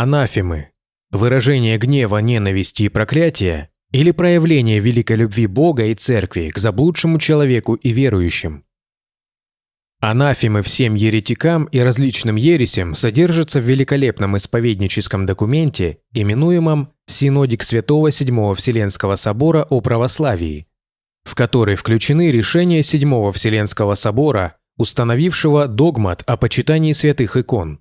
Анафемы – выражение гнева, ненависти и проклятия или проявление великой любви Бога и Церкви к заблудшему человеку и верующим. Анафемы всем еретикам и различным ересям содержатся в великолепном исповедническом документе, именуемом «Синодик Святого Седьмого Вселенского Собора о православии», в который включены решения Седьмого Вселенского Собора, установившего догмат о почитании святых икон.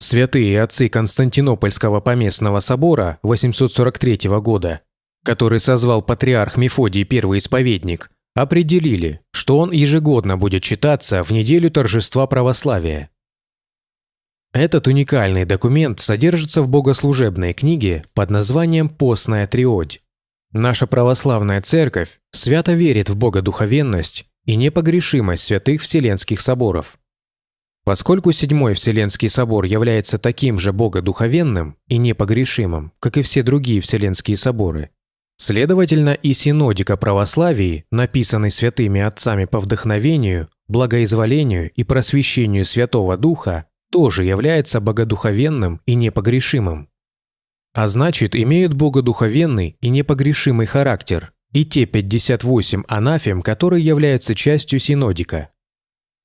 Святые отцы Константинопольского поместного собора 843 года, который созвал патриарх Мефодий Первый Исповедник – определили, что он ежегодно будет читаться в неделю торжества православия. Этот уникальный документ содержится в богослужебной книге под названием «Постная триодь». Наша православная церковь свято верит в богодуховенность и непогрешимость святых Вселенских соборов. Поскольку Седьмой Вселенский собор является таким же богодуховенным и непогрешимым, как и все другие Вселенские соборы, Следовательно, и синодика православии, написанной святыми отцами по вдохновению, благоизволению и просвещению Святого Духа, тоже является богодуховенным и непогрешимым. А значит, имеют богодуховенный и непогрешимый характер и те 58 анафем, которые являются частью синодика.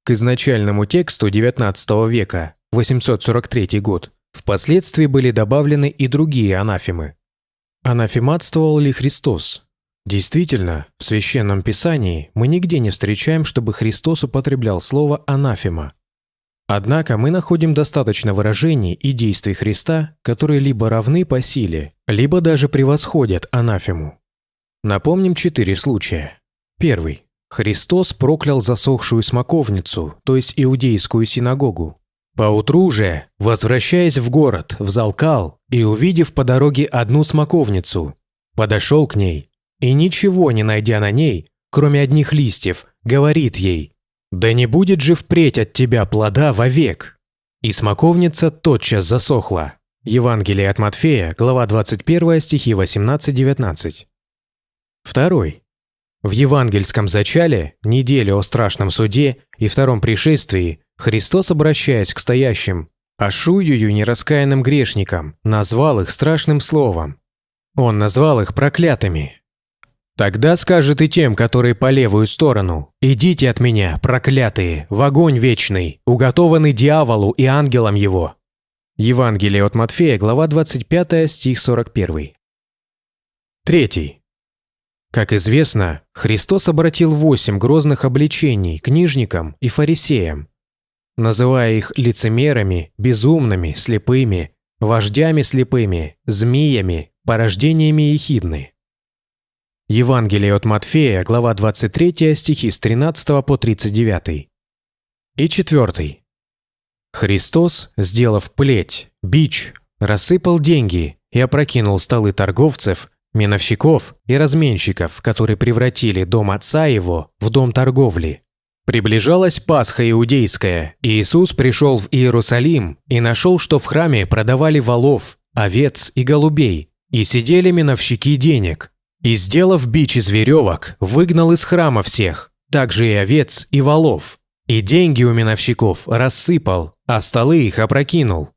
К изначальному тексту XIX века, 843 год, впоследствии были добавлены и другие анафемы, Анафематствовал ли Христос? Действительно, в Священном Писании мы нигде не встречаем, чтобы Христос употреблял слово «анафема». Однако мы находим достаточно выражений и действий Христа, которые либо равны по силе, либо даже превосходят анафему. Напомним четыре случая. Первый. Христос проклял засохшую смоковницу, то есть иудейскую синагогу. Поутру же, возвращаясь в город, взалкал и, увидев по дороге одну смоковницу, подошел к ней и, ничего не найдя на ней, кроме одних листьев, говорит ей «Да не будет же впредь от тебя плода вовек!» И смоковница тотчас засохла. Евангелие от Матфея, глава 21, стихи 18-19. Второй. В евангельском зачале, неделе о страшном суде и втором пришествии Христос, обращаясь к стоящим, Ашуюю нераскаянным грешникам, назвал их страшным словом. Он назвал их проклятыми. «Тогда скажет и тем, которые по левую сторону, «Идите от меня, проклятые, в огонь вечный, уготованный дьяволу и ангелам его». Евангелие от Матфея, глава 25, стих 41. Третий. Как известно, Христос обратил восемь грозных обличений книжникам и фарисеям, называя их лицемерами, безумными, слепыми, вождями слепыми, змеями, порождениями ехидны. Евангелие от Матфея, глава 23, стихи с 13 по 39. И четвертый. Христос, сделав плеть, бич, рассыпал деньги и опрокинул столы торговцев, миновщиков и разменщиков, которые превратили дом отца его в дом торговли. Приближалась Пасха иудейская, и Иисус пришел в Иерусалим и нашел, что в храме продавали волов, овец и голубей, и сидели миновщики денег. И, сделав бич из веревок, выгнал из храма всех, также и овец и волов. И деньги у миновщиков рассыпал, а столы их опрокинул.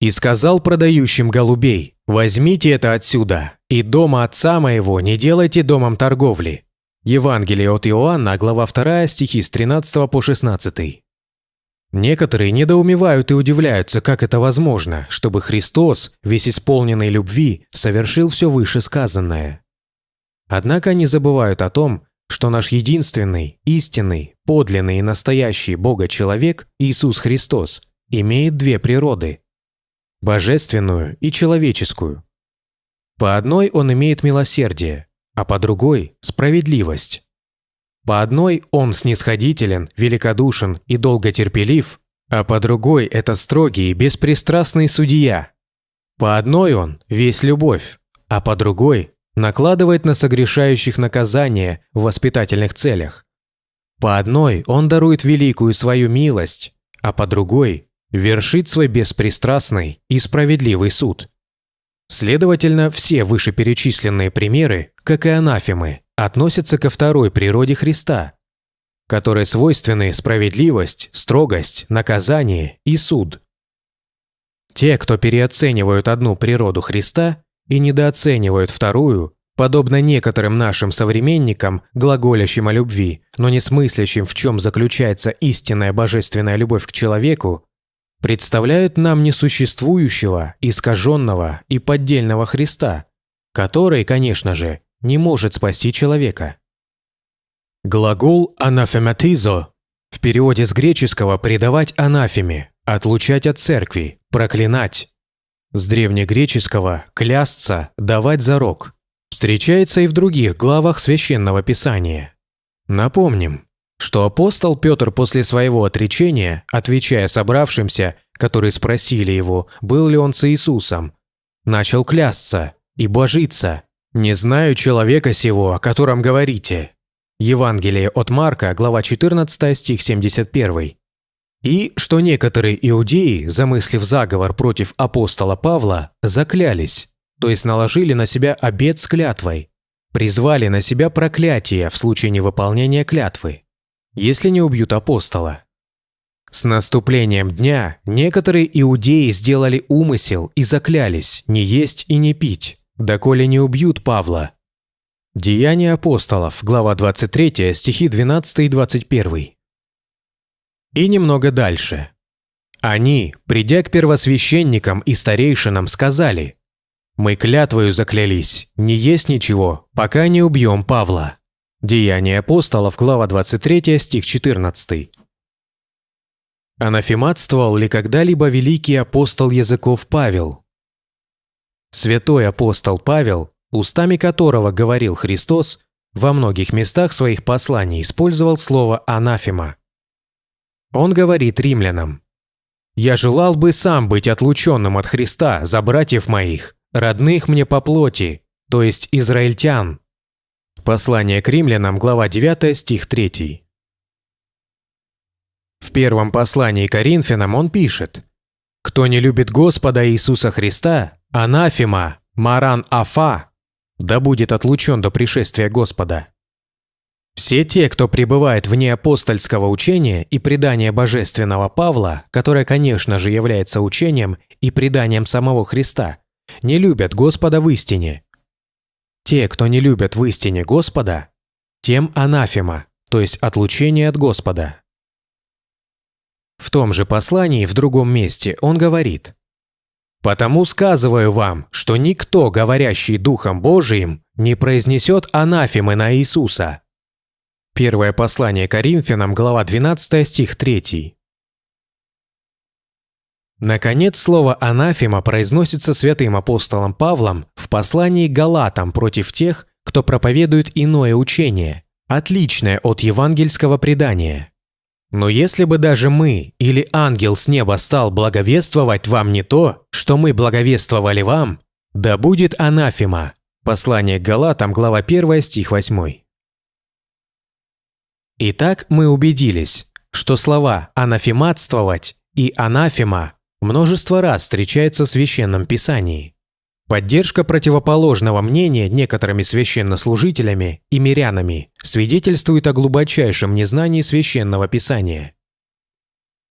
И сказал продающим голубей, «Возьмите это отсюда, и дома отца моего не делайте домом торговли, Евангелие от Иоанна, глава 2, стихи с 13 по 16. Некоторые недоумевают и удивляются, как это возможно, чтобы Христос, весь исполненный любви, совершил все вышесказанное. Однако они забывают о том, что наш единственный, истинный, подлинный и настоящий Бога-человек, Иисус Христос, имеет две природы – божественную и человеческую. По одной он имеет милосердие, а по другой – справедливость. По одной он снисходителен, великодушен и долготерпелив, а по другой – это строгий и беспристрастный судья. По одной он – весь любовь, а по другой – накладывает на согрешающих наказание в воспитательных целях. По одной он дарует великую свою милость, а по другой – вершит свой беспристрастный и справедливый суд. Следовательно, все вышеперечисленные примеры, как и анафемы, относятся ко второй природе Христа, которой свойственны справедливость, строгость, наказание и суд. Те, кто переоценивают одну природу Христа и недооценивают вторую, подобно некоторым нашим современникам, глаголящим о любви, но не смыслящим, в чем заключается истинная божественная любовь к человеку, представляют нам несуществующего, искаженного и поддельного Христа, который, конечно же, не может спасти человека. Глагол «анафематизо» в переводе с греческого «предавать анафеме», «отлучать от церкви», «проклинать». С древнегреческого «клясться», «давать зарок». Встречается и в других главах Священного Писания. Напомним, что апостол Петр после своего отречения, отвечая собравшимся, которые спросили его, был ли он с Иисусом, начал клясться и божиться. «Не знаю человека сего, о котором говорите». Евангелие от Марка, глава 14, стих 71. И что некоторые иудеи, замыслив заговор против апостола Павла, заклялись, то есть наложили на себя обет с клятвой, призвали на себя проклятие в случае невыполнения клятвы, если не убьют апостола. С наступлением дня некоторые иудеи сделали умысел и заклялись не есть и не пить, доколе не убьют Павла, Деяния апостолов, глава 23, стихи 12 и 21. И немного дальше. Они, придя к первосвященникам и старейшинам, сказали, «Мы клятвою заклялись, не есть ничего, пока не убьем Павла». Деяния апостолов, глава 23, стих 14. Анафематствовал ли когда-либо великий апостол языков Павел? Святой апостол Павел устами которого говорил Христос, во многих местах своих посланий использовал слово «анафема». Он говорит римлянам, «Я желал бы сам быть отлученным от Христа за братьев моих, родных мне по плоти, то есть израильтян». Послание к римлянам, глава 9, стих 3. В первом послании к Коринфянам он пишет, «Кто не любит Господа Иисуса Христа, анафема, маран афа, да будет отлучен до пришествия Господа. Все те, кто пребывает вне апостольского учения и предания божественного Павла, которое, конечно же, является учением и преданием самого Христа, не любят Господа в истине. Те, кто не любят в истине Господа, тем анафема, то есть отлучение от Господа. В том же послании в другом месте он говорит Потому сказываю вам, что никто, говорящий Духом Божиим, не произнесет анафемы на Иисуса». Первое послание Коринфянам, глава 12, стих 3. Наконец, слово «анафема» произносится святым апостолом Павлом в послании Галатам против тех, кто проповедует иное учение, отличное от евангельского предания. Но если бы даже мы или ангел с неба стал благовествовать вам не то, что мы благовествовали вам, да будет анафема. Послание к Галатам, глава 1, стих 8. Итак, мы убедились, что слова «анафематствовать» и «анафема» множество раз встречаются в Священном Писании. Поддержка противоположного мнения некоторыми священнослужителями и мирянами свидетельствует о глубочайшем незнании священного писания.